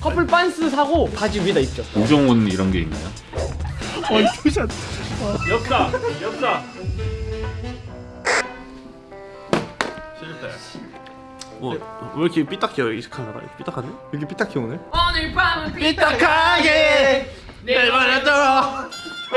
커플 반스 사고 바지 위에다 입죠. 우정원 이런 게 있나요? 어이 투샷 엽사! 엽사! 실패 뭐왜 이렇게 삐딱해요 이 카메라 삐딱하네? 여기 삐딱해 오늘? 오늘 밤은 삐딱하게 내일 말해도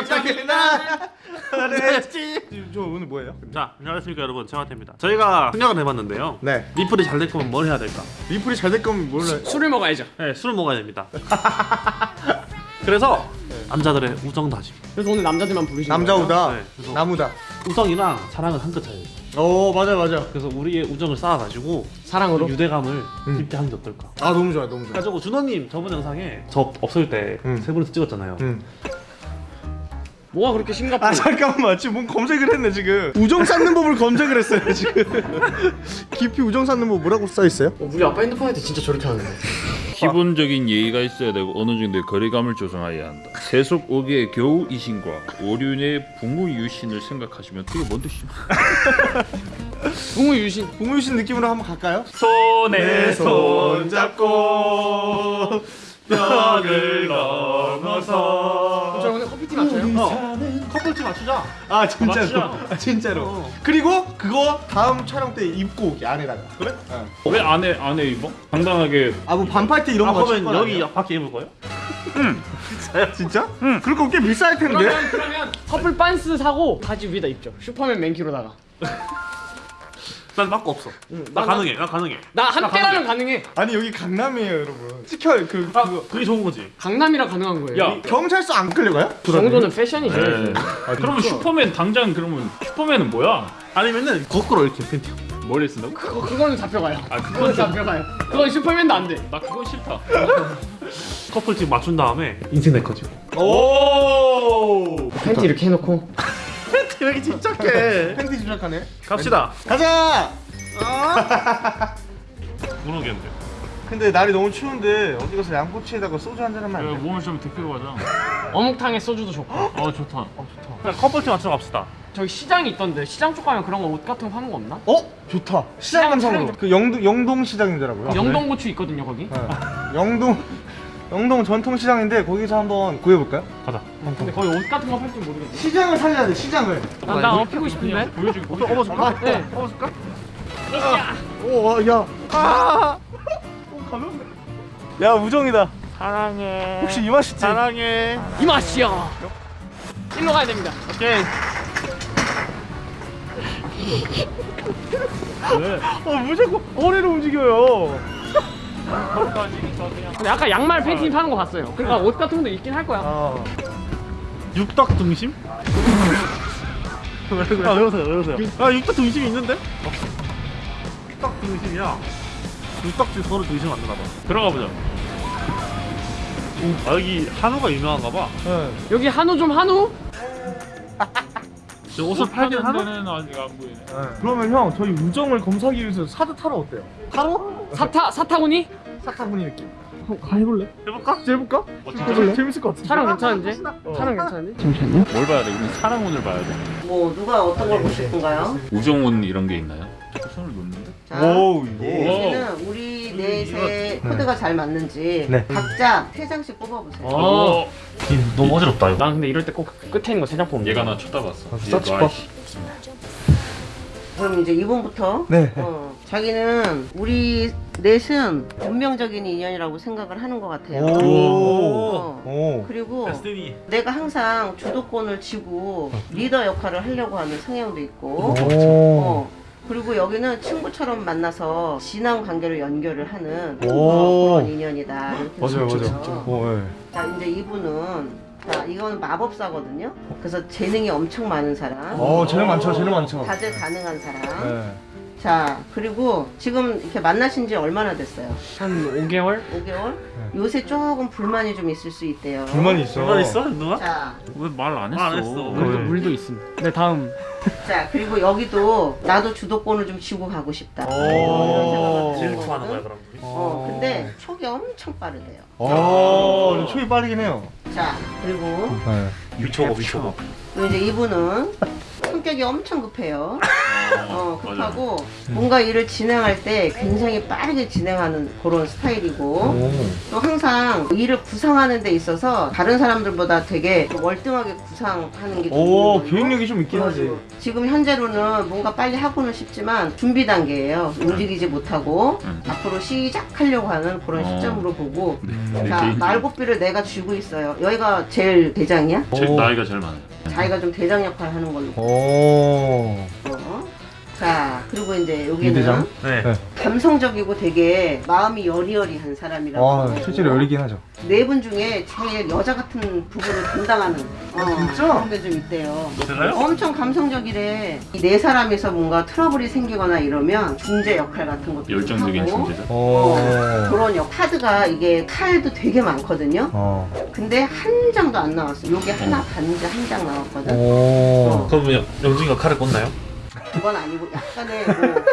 삐딱해 나 그랬지 저 오늘 뭐예요? 자 안녕하십니까 여러분. 정한태입니다. 저희가 생각을 해봤는데요. 네. 리플이 잘 될 거면 뭘 해야 될까? 리플이 잘 될 거면 몰라 술을 먹어야죠. 네 술을 먹어야 됩니다. 그래서 남자들의 우정 다짐. 그래서 오늘 남자들만 부르시는 남자우다. 네, 그래서- 나무다. 우정이랑 사랑은 한 끗 차이 오 맞아 맞아 그래서 우리의 우정을 쌓아가지고 사랑으로. 유대감을 음. 입대하는 게 어떨까? 아 너무 좋아 너무 좋아 그래가지고 준호님 저번 영상에 저 없을 때세 음. 분이서 찍었잖아요. 응. 뭐가 그렇게 심각해? 아 잠깐만 지금 뭔 검색을 했네 지금 우정 쌓는 법을 검색을 했어요 지금 깊이 우정 쌓는 법 뭐라고 써있어요? 어, 우리 아빠 핸드폰 할 때 진짜 저렇게 하는데. 기본적인 예의가 있어야 되고 어느 정도의 거리감을 조성해야 한다 세속 옥의 겨우 이신과 오륜의 부무 유신을 생각하시면 그게 뭔 뜻이야? 동우 유신. 공유신 느낌으로 한번 갈까요? 손에 손 잡고 벽을 넘어서 커플티 맞추자 아 진짜로 맞추자. 아 진짜로 어. 그리고 그거 다음 촬영 때 입고 오게 안에다가 그래? 왜 안에 안에 입어? 당당하게 아 뭐 반팔 때 이런 아 거 맞출 여기 거야 밖에 입을 거예요? 진짜? 응 그럴 거꽤 비쌀 텐데 그러면 그러면 커플 반스 사고 바지 위에다 입죠. 슈퍼맨 맨키로다가. 난 맞고 없어 나 난- 가능해 나 가능해 나 한때라면 가능해. 아니 여기 강남이에요 여러분 찍혀 그 아 그거 그게 좋은 거지 강남이라 가능한 거예요. 야 경찰서 안 끌려가요? 그 정도는 패션이죠. 네. 그러면 슈퍼맨 당장 그러면 슈퍼맨은 뭐야? 아니면은 거꾸로 이렇게 팬티 머리에 쓴다고? 그거 그거는 잡혀가요. 아 그건. 잡혀가요. 그건 슈퍼맨도 안 돼. 나 그건 싫다 커플티 맞춘 다음에 인생 네커지고 오 팬티 이렇게 해놓고 왜 이렇게 집착해? 팬티 집착하네? 갑시다. 가자! 모르겠는데. 근데 날이 너무 추운데 어디 가서 양꼬치에다가 소주 한잔 하면 안 돼? 몸을 좀 데피고 가자. 어묵탕에 소주도 좋고. 어 좋다. 그냥 커플티 맞추러 갑시다. 저기 시장이 있던데. 시장 쪽 가면 그런 거 옷 같은 거 파는 거 없나? 어? 좋다. 시장 감성으로 그 영동, 영동 시장이더라고요. 영동 고추 있거든요 거기. 네. 영동 영동 전통시장인데 거기서 한번 구해볼까요? 가자 근데 거기 옷 같은 거 팔지 모르겠네. 시장을 살려야 돼 시장을 난, 난 업히고 싶은데. 보여주기 어, 업어줄까? 네. 업어줄까? 오야 아! 어, 가볍네 야 우정이다 사랑해 혹시 이 맛이지? 사랑해 이 맛이야. 일로 가야 됩니다. 오케이 어 무조건 허리를 움직여요 근데 아까 양말 팬티 파는 거 봤어요. 그러니까 옷 같은 것도 있긴 할 거야. 아 육덕 등심? 왜 그래? 아? 왜 웃어요? 아, 육덕 등심이 있는데? 어. 육덕 등심이야. 육덕집 서로 등심 만드나 봐. 들어가 보자 아, 여기 한우가 유명한가 봐. 네. 여기 한우 좀 한우? 저 옷을 팔긴? 데는 아직 안 보이네 그러면 형 저희 우정을 검사하기 위해서 사드 타러 어때요? 타러? 사타 사타구니? 사타구니 느낌 가해볼래? 해볼까? 해볼까? 해볼래? 재밌을 것 같은데 촬영 괜찮은지? 어. 촬영 괜찮은지? 잠시만요. 뭘 봐야 돼? 우리 사랑혼을 봐야 돼 뭐 누가 어떤 걸 보고 싶은가요? 우정혼 이런 게 있나요? 손을 놓는데? 자, 오우 이제는 우리 넷의 코드가 잘 맞는지 네. 각자 세 장씩 뽑아보세요. 어. 너무 어지럽다, 이거. 난 근데 이럴 때 꼭 끝에 있는 거 세 장 뽑는 얘가 나 쳐다봤어 아, 아이씨. 그럼 이제 이분부터 네. 어, 자기는 우리 넷은 운명적인 인연이라고 생각을 하는 것 같아요. 오. 어. 오. 그리고. 내가 항상 주도권을 쥐고 리더 역할을 하려고 하는 성향도 있고 오. 어, 그리고 여기는 친구처럼 만나서 진한 관계를 연결을 하는 오. 어, 그런 인연이다. 이렇게 맞아요. 맞아요. 오, 네. 자 이제 이분은 자 이건 마법사거든요. 그래서 재능이 엄청 많은 사람, 어, 재능 많죠, 재능 많죠. 다재다능한 사람. 네. 자 그리고 지금 이렇게 만나신 지 얼마나 됐어요? 한 5개월? 5개월? 요새 조금 불만이 좀 있을 수 있대요. 불만이 있어. 불만 있어, 누나? 자, 왜 말 안 했어? 말안 했어. 물도, 물도 있습니다. 네 다음. 자 그리고 여기도 나도 주도권을 좀 쥐고 가고 싶다. 오. 이런 생각을 질투하는 거야. 그럼. 어, 근데 촉이 엄청 빠르대요. 오, 촉이 빠르긴 해요. 자 그리고 네. 미쳐고. 또 이제 이분은 성격이 엄청 급해요. 어, 맞아. 급하고 뭔가 일을 진행할 때 굉장히 빠르게 진행하는 그런 스타일이고 오. 또 항상 일을 구상하는 데 있어서 다른 사람들보다 되게 월등하게 구상하는 게오좀 계획력이 좀 있긴 하지. 지금 현재로는 뭔가 빨리 하고는 싶지만 준비 단계예요. 움직이지 못하고 음. 앞으로 시작하려고 하는 그런 어. 시점으로 보고 네, 자. 말고삐를 내가 쥐고 있어요. 여기가 제일 대장이야? 제 오. 나이가 제일 많아요. 자기가 좀 대장 역할 하는 걸로. 오. 보고. 자 그리고 이제 이 대장? 여기는 네. 감성적이고 되게 마음이 여리여리한 사람이라고. 아 실제로 열리긴 하죠. 네 분 중에 제일 여자 같은 부분을 담당하는 어, 진짜? 그런 게 좀 있대요. 제가요? 엄청 감성적이래. 이 네 사람에서 뭔가 트러블이 생기거나 이러면 중재 역할 같은 것도 좀 열정적인 하고 존재다. 오. 그런 역 카드가 이게 칼도 되게 많거든요. 어. 근데 한 장도 안 나왔어. 요게 하나 반지 한 장 나왔거든. 오. 어, 그럼 영준이가 칼을 꽂나요? 그건 아니고 약간의 뭐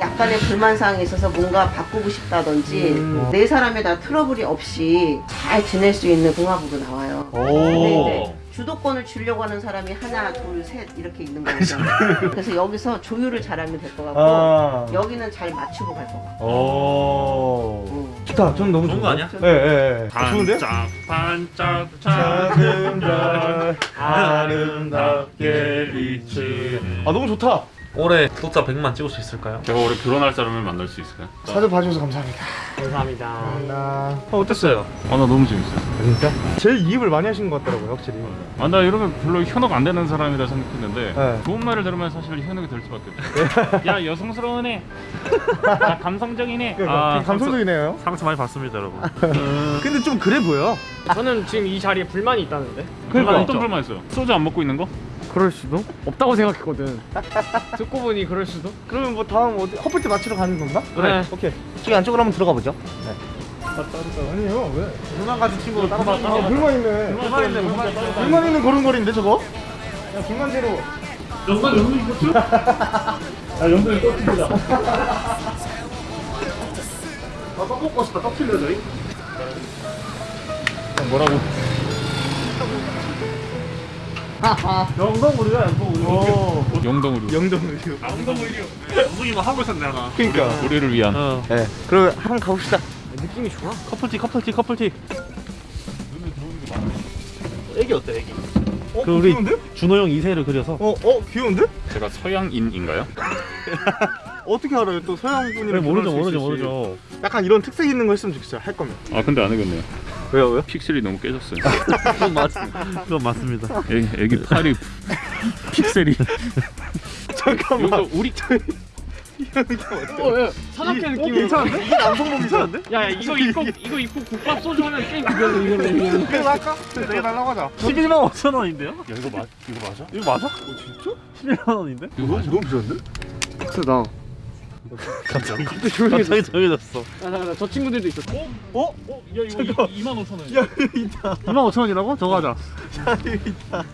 약간의 불만사항이 있어서 뭔가 바꾸고 싶다든지 음. 네 사람에 다 트러블이 없이 잘 지낼 수 있는 공화국이 나와요. 주도권을 주려고 하는 사람이 하나, 둘, 셋 이렇게 있는 거죠. 그래서 여기서 조율을 잘하면 될 것 같고 아. 여기는 잘 맞추고 갈 것 같고. 오. 음. 좋다. 전 너무 좋은 거 아니야? 예, 예, 예. 좋은데? 반짝 반짝 작은 별 아름답게 비치는 아 너무 좋다 올해 구독자 100만 찍을 수 있을까요? 제가 올해 결혼할 사람을 만날 수 있을까요? 사주 봐주셔서 감사합니다 감사합니다. 감사합니다 어, 어땠어요? 아 나 너무 재밌어요. 진짜? 제일 이입을 많이 하시는 것 같더라고요 확실히 아나거 별로 현혹 안 되는 사람이라 생각했는데 네. 좋은 말을 들으면 사실 현혹이 될 수밖에 없어. 야 여성스러우네. 야 감성적이네. 그러니까 되게 감성적이네요 상처 많이 받습니다 여러분 근데 좀 그래 보여 저는 지금 이 자리에 불만이 있다는데. 그러니까 어떤 불만 있어요? 소주 안 먹고 있는 거? 그럴 수도? 없다고 생각했거든. 듣고 보니 그럴 수도? 그러면 뭐 다음 어디 커플티 맞추러 가는 건가? 네. 오케이 저기 안쪽으로 한번 들어가 보죠 네. 아니요 왜? 불만 가진 친구로 따라봤다 아 불만 있네 불만 있네 불만 있네 불만 있는 걸음걸이인데 저거? 야 불만대로 연관 연관이 꽂혀? 아 연관이 꽂힙니다. 아 떡볶이 싶다 떡 틀려 저희 뭐라고? 영동 우리가 영동 우리 오 영동으로. 영동으로 영동이만 하고 있었네 하나 그니까 우리를 위한. 어 네 그럼 한번 가봅시다 느낌이 좋아? 커플티 커플티 커플티 애기 어때 애기? 어? 그 우리- 귀여운데? 준호 형 2세를 그려서 어? 어? 귀여운데? 제가 서양인인가요? 어떻게 알아요? 또 서양 분이랑 그래, 모르죠 모르죠. 모르죠 약간 이런 특색 있는 거 했으면 좋겠어요 할 거면 아 근데 안 하겠네요. 왜요 왜요? 픽셀이 너무 깨졌어요. 그건 맞습니다 그건 맞습니다 애기, 애기 팔이 픽셀이. 잠깐만 이거 우리 어, 야, 사각형 느낌이. 괜찮은데? 이게 남성복 괜찮은데? 야, 야, 이거 입고 이거 입고 국밥 소주 하면 게임 이거는 이거는. 그래서 할까? 내가 달라고 하자 11만 5천 원인데요? 야 이거 맞 이거 맞아? 이거 맞아? 어 진짜? 11만 원인데? 이거 맞아? 너무 비싼데? 쓰다. 갑자기 갑자기 정해졌어 야, 나, 나, 저 친구들도 있었어. 어? 어? 야 이거 2만 5천 원. 야 이거 있다 2만 5천 원이라고? 저거 하자 야 이거 있다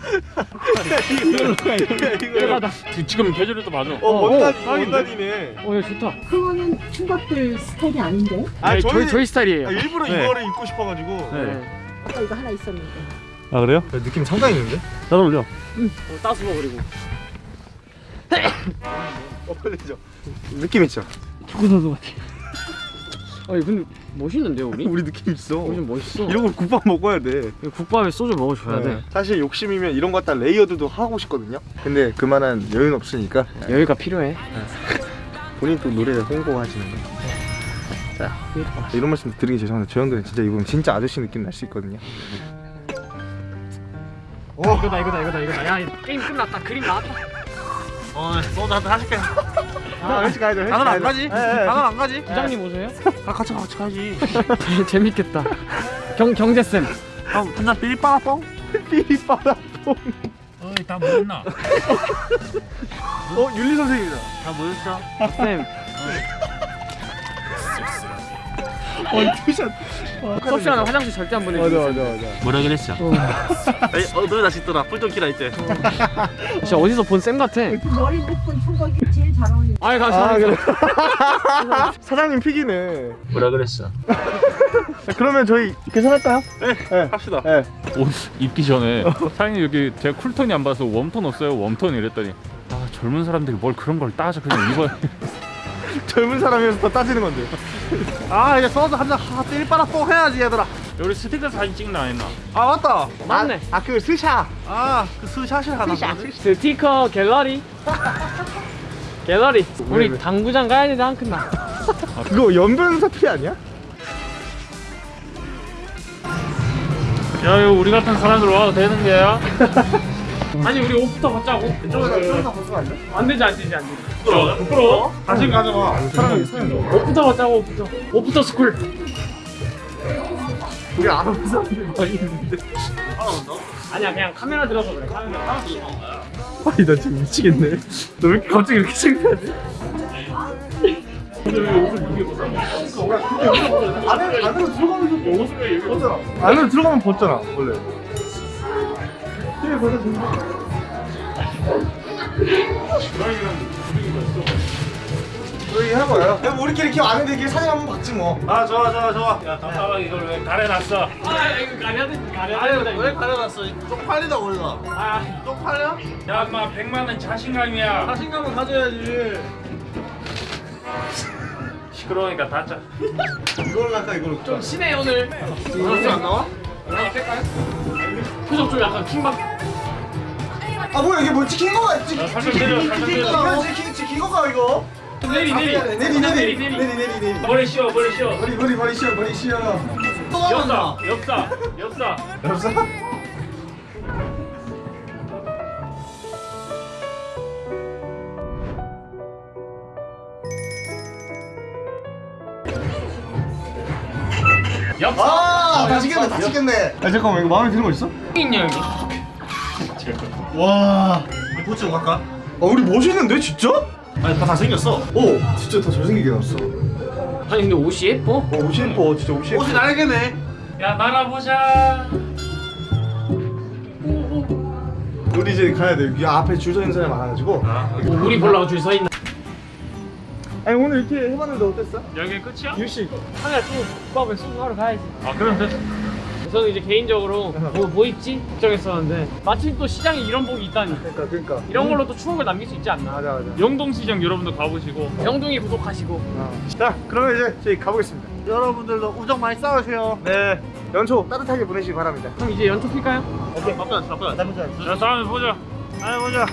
이거 이거. 지금 계절에도 맞아. 어 원단이 원단이네 어, 야, 좋다. 그거는 충격들 스타일이 아닌데? 아 저희 저희 스타일이에요. 아, 일부러 네. 이거를 입고 싶어가지고 네. 아까 이거 하나 있었는데. 아 그래요? 야, 느낌 상당히 있는데? 잘 어울려 어, 따스워 그리고. 어 빨리죠 느낌 있죠? 축구 선수 같아. 아니 근데 멋있는데요 우리? 우리 느낌 있어 우리 좀 멋있어. 이런 거 국밥 먹어야 돼 국밥에 소주 먹어줘야 네. 돼. 사실 욕심이면 이런 거 갖다 layered도 하고 싶거든요 근데 그만한 여유는 없으니까 여유가 필요해. 본인 또 노래 홍보하시는 거. 자, 이런 말씀 드리기 죄송한데 저 형들은 진짜 입으면 진짜 아저씨 느낌 날 수 있거든요. 어, 이거다 이거다 이거다 이거다. 야, 이 게임 끝났다. 그림 나왔다. 어 한잔 하실게 아, 회식 가야죠. 회식 나는 안 가야죠. 가지 예, 예. 나는 안 가지 부장님 오세요? 아 같이 가 같이 가지 재밌겠다. 경 경재 쌤. 한잔 삐리 빠라뽕 삐리빠라. 어이 다 모였나? 어, 윤리 선생님이다. 다 모였어 쌤. 어, two shot. 수업 시간에 화장실 절대 안 맞아, 보내주세요. 맞아, 맞아. 뭐라 그랬어? 에이, 어 노래 다시 있더라 뿔좀 키라 이제 진짜 어디서 본 쌤 같아. 머리 묶은 총각이 제일 잘 어울리는. 아이 아, 감사합니다. 그래. 사장님 픽이네. 뭐라 그랬어? 그러면 저희 계산할까요? 네. 합시다 네. 옷 입기 전에 사장님 여기 제가 쿨톤이 안 봐서 웜톤 없어요? 웜톤 이랬더니 아 젊은 사람들이 뭘 그런 걸 따져 그냥 입어요. 젊은 사람이어서 더 따지는 건데 아 이제 소주 한잔 삘 빨아 뽕 해야지 얘들아 우리 스티커 사진 찍나 안 했나? 아 맞다 맞네. 아그 스샷 아그 스샷을 하나 보네. 스티커 갤러리. 갤러리. 우리 당구장 가야 되는데 한 큰나. 그거 연변 사투리 아니야? 야 이거 우리 같은 사람들 와도 되는 게야? 아니 우리 옷부터 벗자고. 안 되지 안 되지 안 되지. 부끄러워 부끄러워? 다시 가져와 사람이 사람이 옷부터 벗자고 옷부터. 옷부터 school. 우리 아는 사람들 많이 있는데 아니야 그냥 카메라 들어서 그래. 카메라. 아니 나 지금 미치겠네 너 왜 이렇게 갑자기 이렇게 창피하지? 안으로 들어가면 옷을 왜 여기 벗잖아 안으로 들어가면 벗잖아 원래 뒤에 벗어 저희 해봐요 야, 뭐 우리끼리 기억 안 했는데 사진 한번 박지 뭐 아 좋아 좋아 좋아 야 답답하게 이걸 왜 가려놨어? 아 이거 가려야 돼 가려야 돼. 왜 가려놨어 쪽팔리다 우리가 아 쪽팔려? 야 인마 100만 원 자신감이야 자신감을 가져야지 시끄러우니까 닫자 이걸로 할까 이걸로 좀 심해 오늘. 이거 안 나와? 뺄까요? 표정 좀 약간 킹받. 아 뭐야 이게 뭐 찍힌 거야? 찍, 살살 내려, 살살 찍힌 거야 이거? 찍힌 찍힌 거야 내리 내리. 내리 내리. 내리 내리 내리. 머리 쉬어 머리 쉬어. 머리 머리 머리 쉬어 머리 쉬어. 또 하나 엽사 엽사 엽사. 엽사? 엽사. 아, 다 찍혔네 다 찍혔네. 아 잠깐만 이거 마음에 드는 거 있어? 있냐 여기 와 보충 갈까? 어, 우리 멋있는데 진짜? 아니 다 잘생겼어 오 진짜 더 잘생기게 나왔어 아니 근데 옷이 예뻐? 어 옷이 예뻐 진짜 옷이 예뻐 옷이 날개네 야 날아보자 우리 이제 가야 돼 여기 앞에 줄 서 있는 사람이 많아가지고 뭐 우리 보려고 줄 서 있나? 아니 오늘 이렇게 해봤는데 어땠어? 여기 끝이야? 유씨 카메라 쭉 국밥을 쑥 하러 가야지. 아 그럼 됐어 저는 이제 개인적으로 뭐, 뭐 입지? 걱정했었는데 마침 또 시장에 이런 복이 있다니. 그러니까 그러니까. 이런 걸로 또 추억을 남길 수 있지 않나. 맞아 맞아. 영동시장 여러분도 가보시고 영동이 구독하시고. 자 그러면 이제 저희 가보겠습니다. 여러분들도 우정 많이 싸우세요. 네. 연초 따뜻하게 보내시기 바랍니다. 그럼 이제 연초 필까요? 오케이. 바쁘다 바쁘다. 자 다음에 보자. 아이 보자